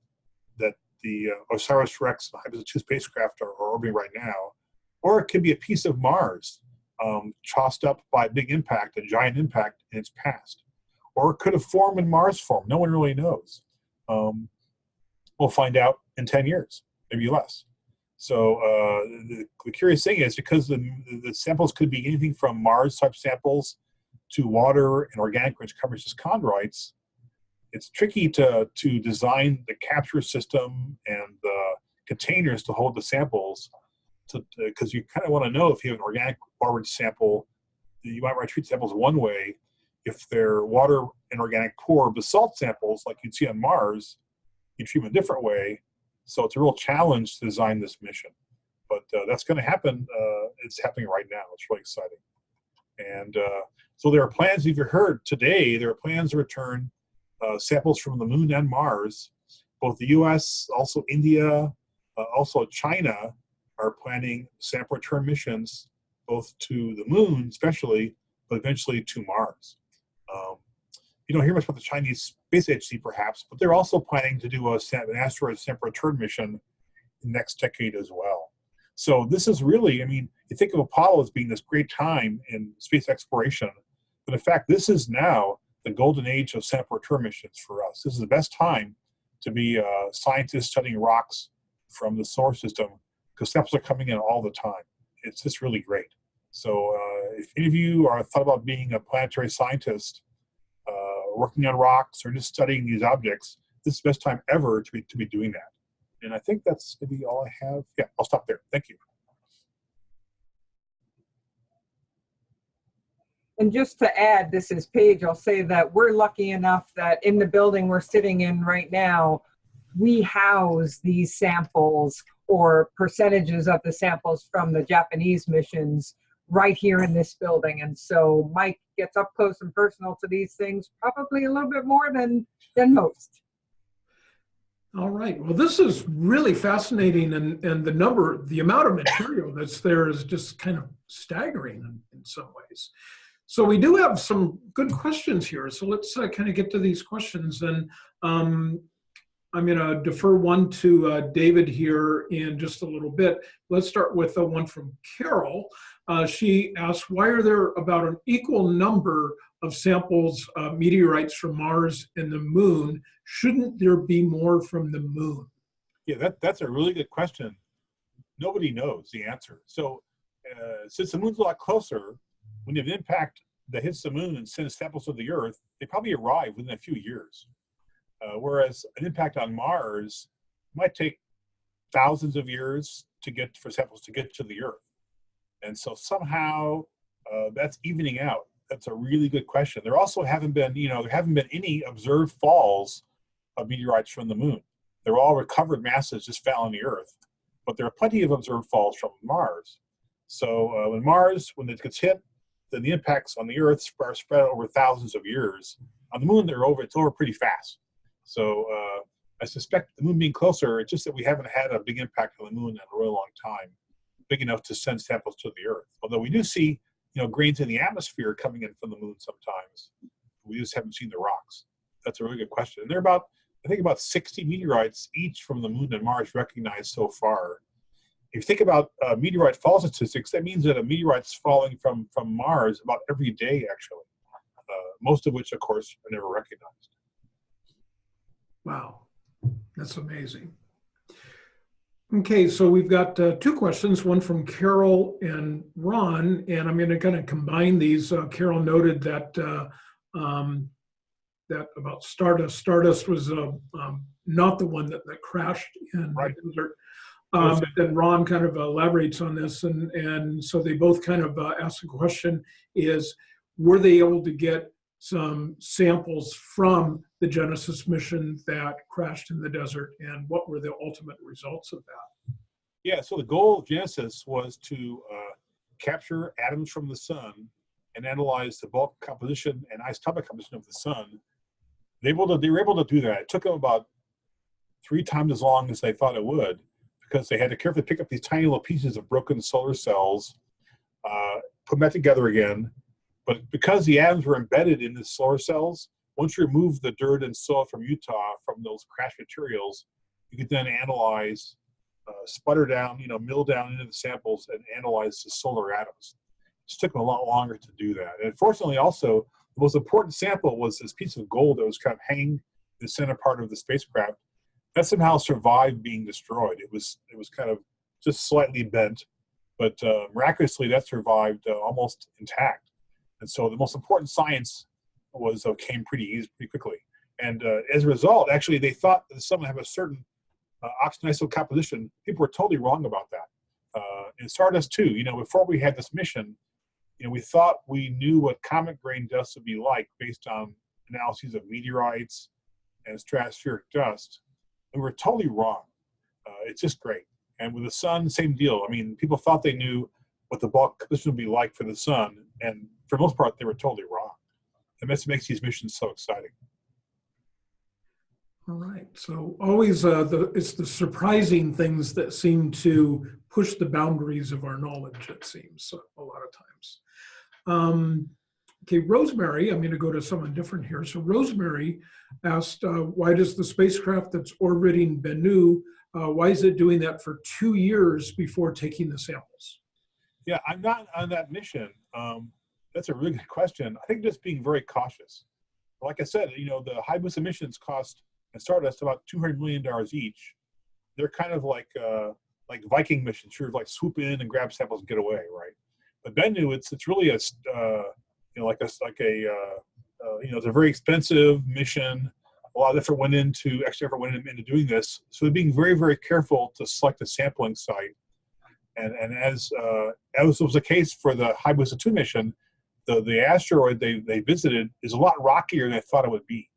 C: that the uh, OSIRIS-REx and Hayabusa 2 spacecraft are, are, orbiting right now, or it could be a piece of Mars um, tossed up by a big impact, a giant impact in its past. Or it could have formed in Mars form. No one really knows. Um, we'll find out in 10 years, maybe less. So uh, the, the, curious thing is because the, the samples could be anything from Mars type samples to water and organic rich carbonaceous chondrites, it's tricky to, to design the capture system and the containers to hold the samples because you kind of want to know if you have an organic or sample, you might want to treat samples one way. If they're water and organic poor basalt samples, like you'd see on Mars, you treat them a different way. So it's a real challenge to design this mission. But uh, that's going to happen. Uh, it's happening right now. It's really exciting. And uh, so there are plans, if you heard today, there are plans to return uh, samples from the moon and Mars. Both the US, also India, uh, also China are planning sample return missions both to the moon especially, but eventually to Mars. Um, you don't hear much about the Chinese Space Agency perhaps, but they're also planning to do a, an asteroid sample return mission next decade as well. So this is really, I mean, you think of Apollo as being this great time in space exploration, but in fact, this is now the golden age of sample return missions for us. This is the best time to be a scientist studying rocks from the solar system because samples are coming in all the time. It's just really great. So uh, if any of you are thought about being a planetary scientist, working on rocks or just studying these objects, this is the best time ever to be, to be doing that. And I think that's maybe all I have. Yeah, I'll stop there. Thank you.
D: And just to add, this is Paige, I'll say that we're lucky enough that in the building we're sitting in right now, we house these samples or percentages of the samples from the Japanese missions right here in this building. And so Mike gets up close and personal to these things, probably a little bit more than, than most.
A: All right. Well, this is really fascinating, and and the number, the amount of material that's there is just kind of staggering in, in some ways. So we do have some good questions here. So let's uh, kind of get to these questions. And um, I'm going to defer one to uh, David here in just a little bit. Let's start with the one from Carol. Uh, she asks, why are there about an equal number of samples, uh, meteorites from Mars and the moon? Shouldn't there be more from the moon?
C: Yeah, that, that's a really good question. Nobody knows the answer. So uh, since the moon's a lot closer, when you have an impact that hits the moon and sends samples to the Earth, they probably arrive within a few years. Uh, whereas an impact on Mars might take thousands of years to get for samples to get to the Earth. And so somehow uh, that's evening out. That's a really good question. There also haven't been, you know, there haven't been any observed falls of meteorites from the moon. They're all recovered masses just fell on the Earth. But there are plenty of observed falls from Mars. So uh, when Mars, when it gets hit, then the impacts on the Earth are spread over thousands of years. On the moon, they're over. It's over pretty fast. So uh, I suspect the moon being closer, it's just that we haven't had a big impact on the moon in a really long time, big enough to send samples to the Earth. Although we do see, you know, grains in the atmosphere coming in from the moon sometimes. We just haven't seen the rocks. That's a really good question. And there are about, I think, about 60 meteorites each from the moon and Mars recognized so far. If you think about uh, meteorite fall statistics, that means that a meteorite's falling from from Mars about every day, actually. Uh, most of which, of course, are never recognized.
A: Wow, that's amazing. Okay, so we've got uh, two questions, one from Carol and Ron, and I'm going to kind of combine these. Uh, Carol noted that uh, um, that about Stardust. Stardust was uh, um, not the one that, that crashed in
C: Right.
A: the desert. Um, then Ron kind of elaborates on this, and and so they both kind of uh, ask the question: Is were they able to get some samples from the Genesis mission that crashed in the desert, and what were the ultimate results of that?
C: Yeah, so the goal of Genesis was to uh, capture atoms from the sun and analyze the bulk composition and isotopic composition of the sun. They, able to, they were able to do that. It took them about three times as long as they thought it would because they had to carefully pick up these tiny little pieces of broken solar cells, uh, put them back together again. But because the atoms were embedded in the solar cells, once you remove the dirt and soil from Utah from those crash materials, you could then analyze uh, sputter down, you know, mill down into the samples and analyze the solar atoms. It just took them a lot longer to do that. And fortunately, also, the most important sample was this piece of gold that was kind of hanging in the center part of the spacecraft. That somehow survived being destroyed. It was it was kind of just slightly bent, but uh, miraculously that survived uh, almost intact. And so the most important science was uh, came pretty easy, pretty quickly. And uh, as a result, actually, they thought that someone have a certain uh, oxygen isotope composition, people were totally wrong about that. Uh, in Stardust too, you know, before we had this mission, you know, we thought we knew what comet grain dust would be like based on analyses of meteorites and stratospheric dust. And we were totally wrong. Uh, it's just great. And with the sun, same deal. I mean, people thought they knew what the bulk composition would be like for the sun, and for the most part, they were totally wrong. And that's what makes these missions so exciting.
A: All right, so always uh, the it's the surprising things that seem to push the boundaries of our knowledge. It seems a lot of times. Um, okay, Rosemary, I'm going to go to someone different here. So Rosemary asked, uh, why does the spacecraft that's orbiting Bennu, uh, why is it doing that for two years before taking the samples?
C: Yeah, I'm not on that mission. Um, that's a really good question. I think just being very cautious. Like I said, you know, the Hayabusa missions cost and Stardust about two hundred million dollars each. They're kind of like uh, like Viking missions, sort of like swoop in and grab samples and get away, right? But Bennu, it's it's really a uh, you know like a like a uh, uh, you know it's a very expensive mission. A lot of effort went into extra effort went into doing this. So they're being very very careful to select a sampling site. And and as uh, as was the case for the Hayabusa 2 mission, the the asteroid they they visited is a lot rockier than they thought it would be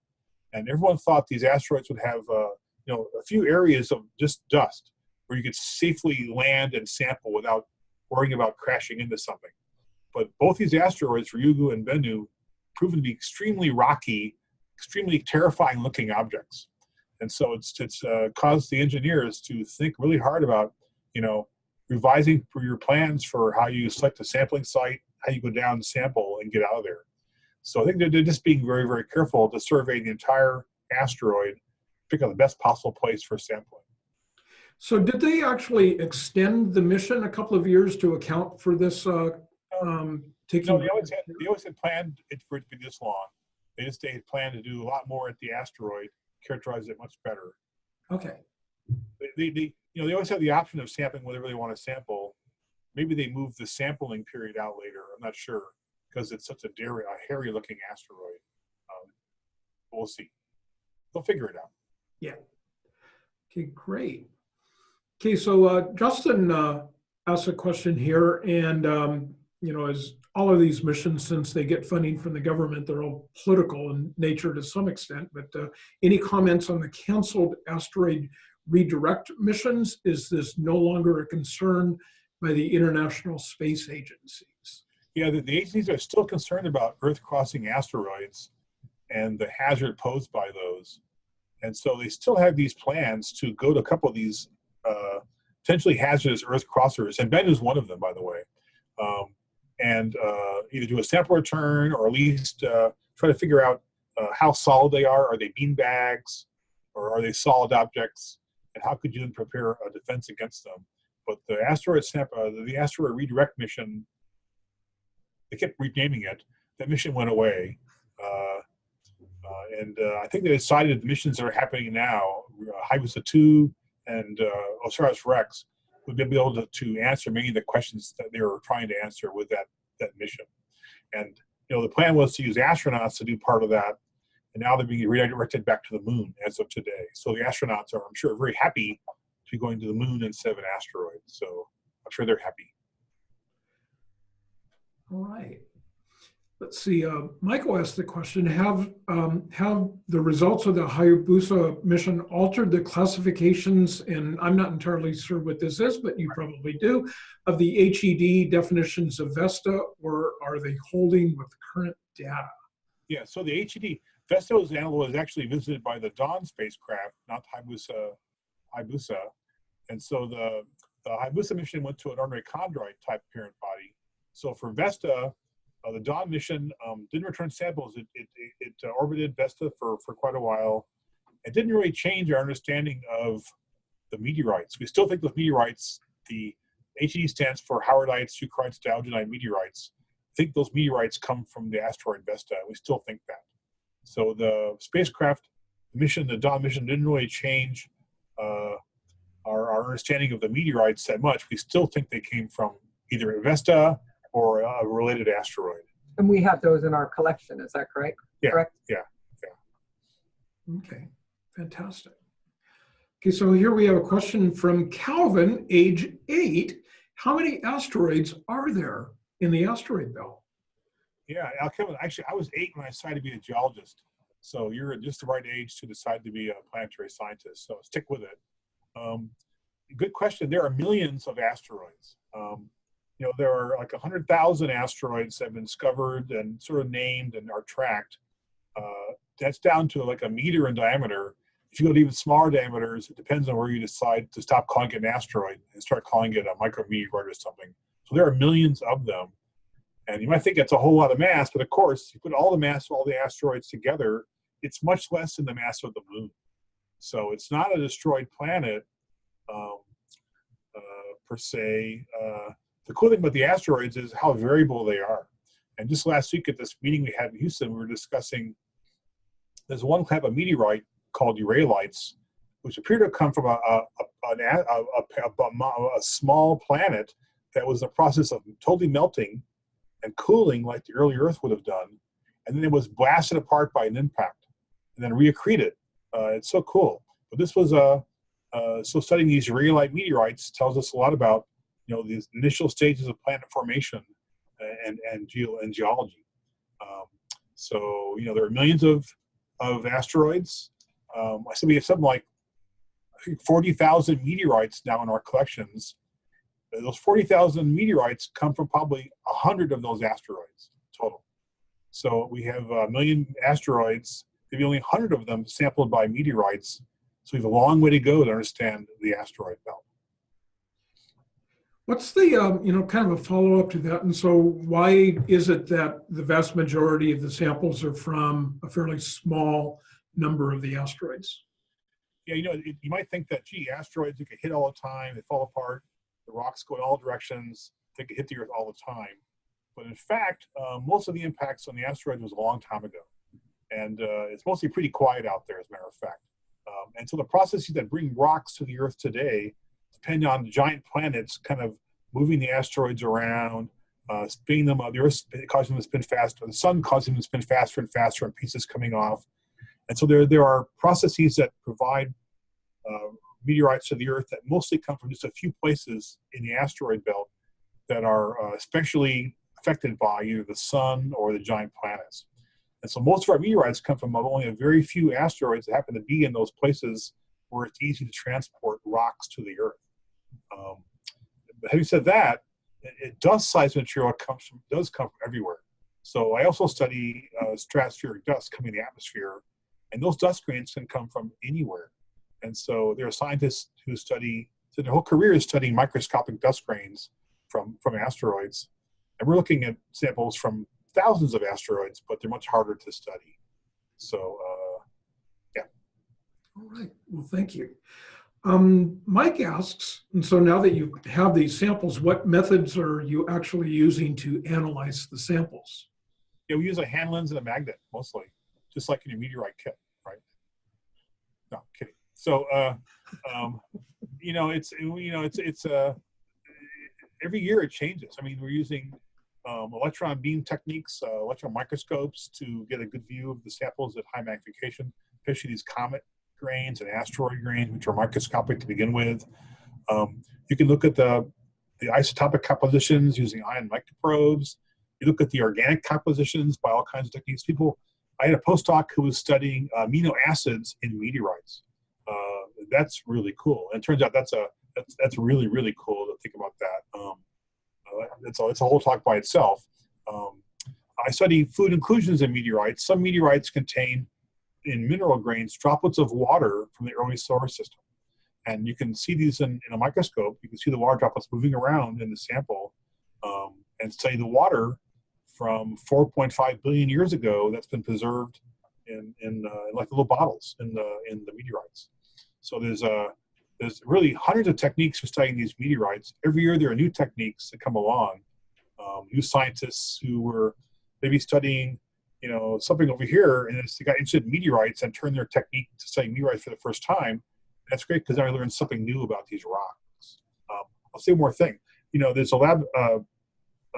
C: and everyone thought these asteroids would have uh, you know a few areas of just dust where you could safely land and sample without worrying about crashing into something. But both these asteroids, Ryugu and Bennu, proven to be extremely rocky, extremely terrifying looking objects. And so it's it's uh, caused the engineers to think really hard about you know revising your plans for how you select a sampling site, how you go down and sample and get out of there. So I think they're, they're just being very, very careful to survey the entire asteroid, pick out the best possible place for sampling.
A: So did they actually extend the mission a couple of years to account for this uh, um, taking?
C: No, they always had, they always had planned it for it to be this long. They just they had planned to do a lot more at the asteroid, characterize it much better.
A: Okay,
C: They, they, they you know they always have the option of sampling whatever they want to sample. Maybe they move the sampling period out later. I'm not sure because it's such a, dairy, a hairy looking asteroid. Um, we'll see. We'll figure it out. Yeah.
A: Okay, great. Okay, so uh, Justin uh, asked a question here, and um, you know, as all of these missions, since they get funding from the government, they're all political in nature to some extent. But uh, any comments on the canceled asteroid redirect missions? Is this no longer a concern by the International Space Agencies?
C: Yeah, the, the agencies are still concerned about Earth crossing asteroids and the hazard posed by those. And so they still have these plans to go to a couple of these uh, potentially hazardous Earth crossers, and Ben is one of them, by the way, um, and uh, either do a sample return or at least uh, try to figure out uh, how solid they are. Are they bean bags or are they solid objects? And how could you then prepare a defense against them? But the asteroid sample, uh, the asteroid redirect mission, they kept renaming it. That mission went away. Uh, uh, and uh, I think they decided the missions that are happening now, uh, Hayabusa 2 and uh, OSIRIS-REx, would be able to, to answer many of the questions that they were trying to answer with that, that mission. And you know, the plan was to use astronauts to do part of that, and now they're being redirected back to the moon as of today. So the astronauts are, I'm sure, very happy to be going to the moon instead of an asteroid. So I'm sure they're happy.
A: All right. Let's see, uh, Michael asked the question, have, um, have the results of the Hayabusa mission altered the classifications, and I'm not entirely sure what this is, but you probably do, of the HED definitions of VESTA, or are they holding with current data?
C: Yeah, so the HED, Vesta's animal was actually visited by the Dawn spacecraft, not Hayabusa, Hayabusa. And so the, the Hayabusa mission went to an ordinary chondrite type parent body. So for Vesta, uh, the Dawn mission um, didn't return samples. It, it, it, uh, orbited Vesta for, for quite a while. It didn't really change our understanding of the meteorites. We still think those meteorites, the HED stands for Howardites, Eucrites, Diogenite meteorites. I think those meteorites come from the asteroid Vesta. We still think that. So the spacecraft mission, the Dawn mission, didn't really change uh, our, our understanding of the meteorites that much. We still think they came from either Vesta or a related asteroid.
D: And we have those in our collection, is that correct?
C: Yeah.
D: Correct?
A: Okay, fantastic. Okay, so here we have a question from Calvin, age eight. How many asteroids are there in the asteroid belt?
C: Yeah, Al Kevin, actually, I was eight when I decided to be a geologist. So you're just the right age to decide to be a planetary scientist. So stick with it. Um, good question. There are millions of asteroids. Um, you know, there are like 100,000 asteroids that have been discovered and sort of named and are tracked. Uh, that's down to like a meter in diameter. If you go to even smaller diameters, it depends on where you decide to stop calling it an asteroid and start calling it a micrometeoroid or something. So there are millions of them. And you might think it's a whole lot of mass, but of course, you put all the mass of all the asteroids together, it's much less than the mass of the moon. So it's not a destroyed planet um, uh, per se. Uh, the cool thing about the asteroids is how variable they are. And just last week at this meeting we had in Houston, we were discussing there's one type of meteorite called ureilites, which appear to come from a, a, a, a, small planet that was in the process of totally melting and cooling like the early Earth would have done. And then it was blasted apart by an impact and then reaccreted. Uh, it's so cool. But this was a, uh, so studying these rhyolite meteorites tells us a lot about, you know, these initial stages of planet formation and, and, geo, and geology. Um, so, you know, there are millions of, of asteroids. Um, I said we have something like 40,000 meteorites now in our collections those 40,000 meteorites come from probably a 100 of those asteroids total. So we have a million asteroids, maybe only 100 of them sampled by meteorites. So we have a long way to go to understand the asteroid belt.
A: What's the, um, you know, kind of a follow-up to that? And so why is it that the vast majority of the samples are from a fairly small number of the asteroids?
C: Yeah, you know, it, you might think that, gee, asteroids, you get hit all the time, they fall apart the rocks go in all directions. They could hit the Earth all the time. But in fact, uh, most of the impacts on the asteroid was a long time ago. And uh, it's mostly pretty quiet out there, as a matter of fact. Um, and so the processes that bring rocks to the Earth today depend on the giant planets kind of moving the asteroids around, uh, spinning them, uh, the Earth causing them to spin faster, the sun causing them to spin faster and faster, and pieces coming off. And so there, there are processes that provide uh, meteorites to the Earth that mostly come from just a few places in the asteroid belt that are uh, especially affected by either the sun or the giant planets. And so most of our meteorites come from only a very few asteroids that happen to be in those places where it's easy to transport rocks to the Earth. Um, having said that, it, it dust-sized material comes from does come from everywhere. So I also study uh, stratospheric dust coming in the atmosphere, and those dust grains can come from anywhere. And so there are scientists who study, so their whole career is studying microscopic dust grains from, from asteroids. And we're looking at samples from thousands of asteroids, but they're much harder to study. So, uh,
A: All right, well, thank you. Um, Mike asks, and so now that you have these samples, what methods are you actually using to analyze the samples?
C: yeah, we use a hand lens and a magnet mostly, just like in your meteorite kit, right? No, kidding. So, uh, um, you know, it's you know, it's it's uh, every year it changes. I mean, we're using um, electron beam techniques, uh, electron microscopes to get a good view of the samples at high magnification, especially these comet grains and asteroid grains, which are microscopic to begin with. Um, you can look at the the isotopic compositions using ion microprobes. You look at the organic compositions by all kinds of techniques. People, I had a postdoc who was studying amino acids in meteorites. Uh, that's really cool. And it turns out that's a that's, that's really really cool to think about that. Um, uh, it's a it's a whole talk by itself. Um, I study fluid inclusions in meteorites. Some meteorites contain in mineral grains droplets of water from the early solar system, and you can see these in, in a microscope. You can see the water droplets moving around in the sample, um, and study the water from 4.5 billion years ago that's been preserved in, in, uh, like little bottles in the, in the meteorites. So there's, uh, there's really hundreds of techniques for studying these meteorites. Every year there are new techniques that come along. Um, new scientists who were maybe studying, you know, something over here and they got interested in meteorites and turned their technique to study meteorites for the first time. That's great because I learned something new about these rocks. Um, I'll say one more thing. You know, there's a lab uh,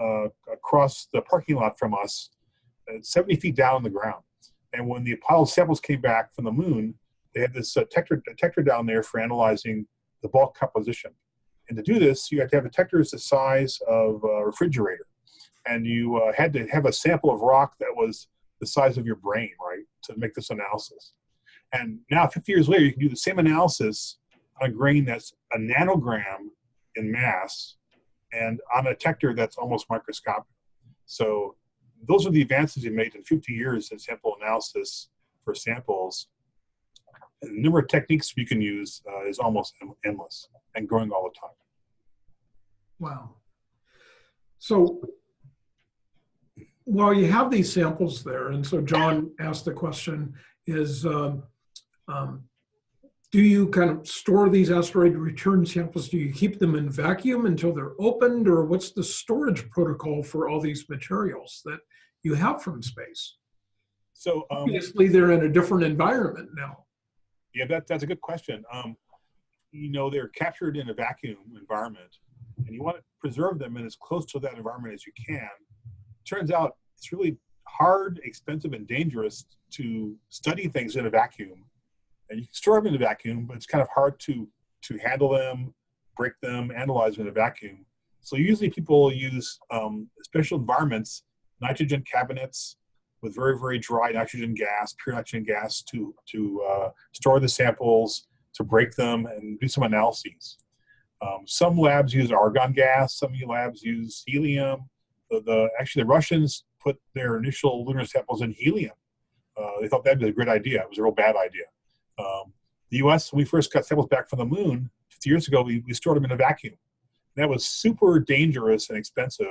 C: uh, across the parking lot from us, uh, 70 feet down on the ground. And when the Apollo samples came back from the moon, they had this uh, detector, detector down there for analyzing the bulk composition. And to do this, you had to have detectors the size of a refrigerator. And you uh, had to have a sample of rock that was the size of your brain, right, to make this analysis. And now, 50 years later, you can do the same analysis on a grain that's a nanogram in mass and on a detector that's almost microscopic. So those are the advances we made in 50 years in sample analysis for samples. And the number of techniques we can use uh, is almost endless and growing all the time.
A: Wow. So while you have these samples there, and so John asked the question, is um, um, do you kind of store these asteroid return samples? Do you keep them in vacuum until they're opened, or what's the storage protocol for all these materials that you have from space?
C: So um,
A: obviously, they're in a different environment now.
C: Yeah, that, that's a good question. Um, you know, they're captured in a vacuum environment, and you want to preserve them in as close to that environment as you can. Turns out it's really hard, expensive, and dangerous to study things in a vacuum and you can store them in a vacuum, but it's kind of hard to to handle them, break them, analyze them in a vacuum. So usually people use um, special environments, nitrogen cabinets with very very dry nitrogen gas, pure nitrogen gas to to uh, store the samples, to break them, and do some analyses. Um, some labs use argon gas. Some labs use helium. The, the actually the Russians put their initial lunar samples in helium. Uh, they thought that'd be a great idea. It was a real bad idea. Um, the U.S. when we first got samples back from the moon 50 years ago, we, we stored them in a vacuum. That was super dangerous and expensive,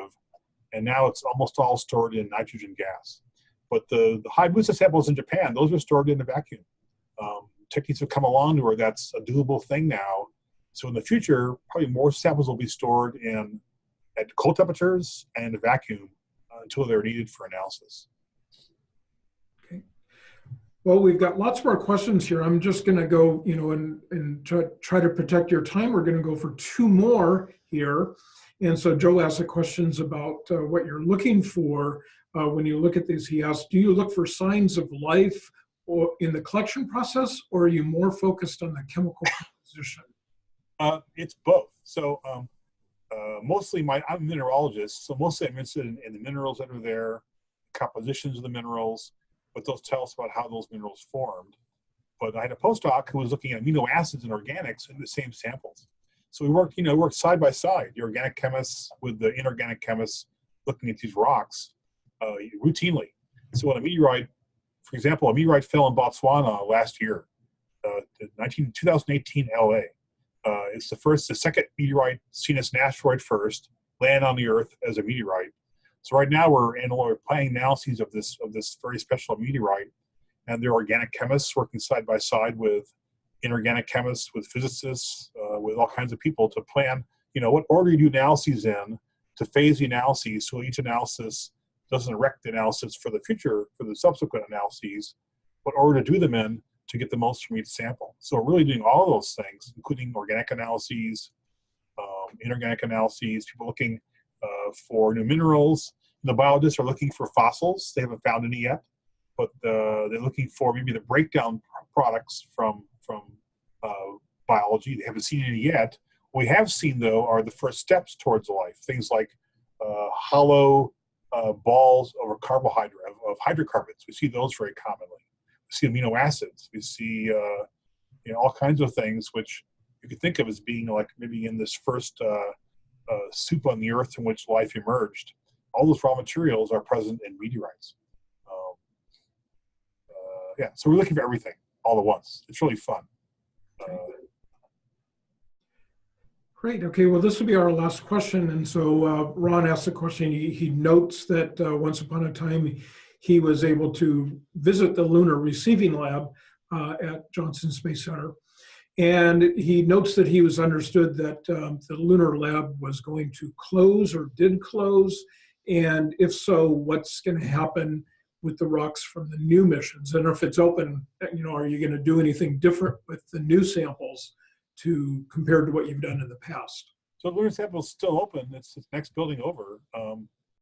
C: and now it's almost all stored in nitrogen gas. But the, the Hayabusa samples in Japan, those are stored in a vacuum. Um, techniques have come along to where that's a doable thing now. So in the future, probably more samples will be stored in at cold temperatures and a vacuum until they're needed for analysis. Okay.
A: Well, we've got lots more questions here. I'm just going to go, you know, and, and try, try to protect your time. We're going to go for two more here. And so Joe asked the questions about uh, what you're looking for uh, when you look at these. He asked, do you look for signs of life or in the collection process, or are you more focused on the chemical composition?
C: Uh, it's both. So um, uh, mostly my I'm a mineralogist, so mostly I'm interested in, in the minerals that are there, compositions of the minerals, what those tell us about how those minerals formed. But I had a postdoc who was looking at amino acids and organics in the same samples. So we worked, you know, worked side by side, the organic chemists with the inorganic chemists looking at these rocks uh, routinely. So when a meteorite, for example, a meteorite fell in Botswana last year, uh, 19, 2018 LA. Uh, it's the first, the second meteorite seen as an asteroid first, land on the Earth as a meteorite. So right now we're in we're planning analyses of this of this very special meteorite, and there are organic chemists working side by side with inorganic chemists, with physicists, uh, with all kinds of people to plan. You know what order you do analyses in, to phase the analyses so each analysis doesn't wreck the analysis for the future for the subsequent analyses, what order to do them in to get the most from each sample. So we're really doing all those things, including organic analyses, um, inorganic analyses, people looking uh, for new minerals. The biologists are looking for fossils. They haven't found any yet, but they're looking for maybe the breakdown products from from uh, biology. They haven't seen any yet. What we have seen though are the first steps towards life. Things like uh, hollow uh, balls of carbohydrate of, of hydrocarbons. We see those very commonly. See amino acids. We see uh, you know all kinds of things which you could think of as being like maybe in this first uh, uh, soup on the earth from which life emerged. All those raw materials are present in meteorites. Um, uh, yeah, so we're looking for everything all at once. It's really fun. Uh,
A: Great. Okay. Well, this will be our last question. And so uh, Ron asked the question. He, he notes that uh, once upon a time he was able to visit the lunar receiving lab uh, at Johnson Space Center. And he notes that he was understood that um, the lunar lab was going to close or did close. And if so, what's going to happen with the rocks from the new missions? And if it's open, you know, are you going to do anything different with the new samples? to compared to what you've done in the past.
C: So the lunar sample is still open. It's the next building over. Um,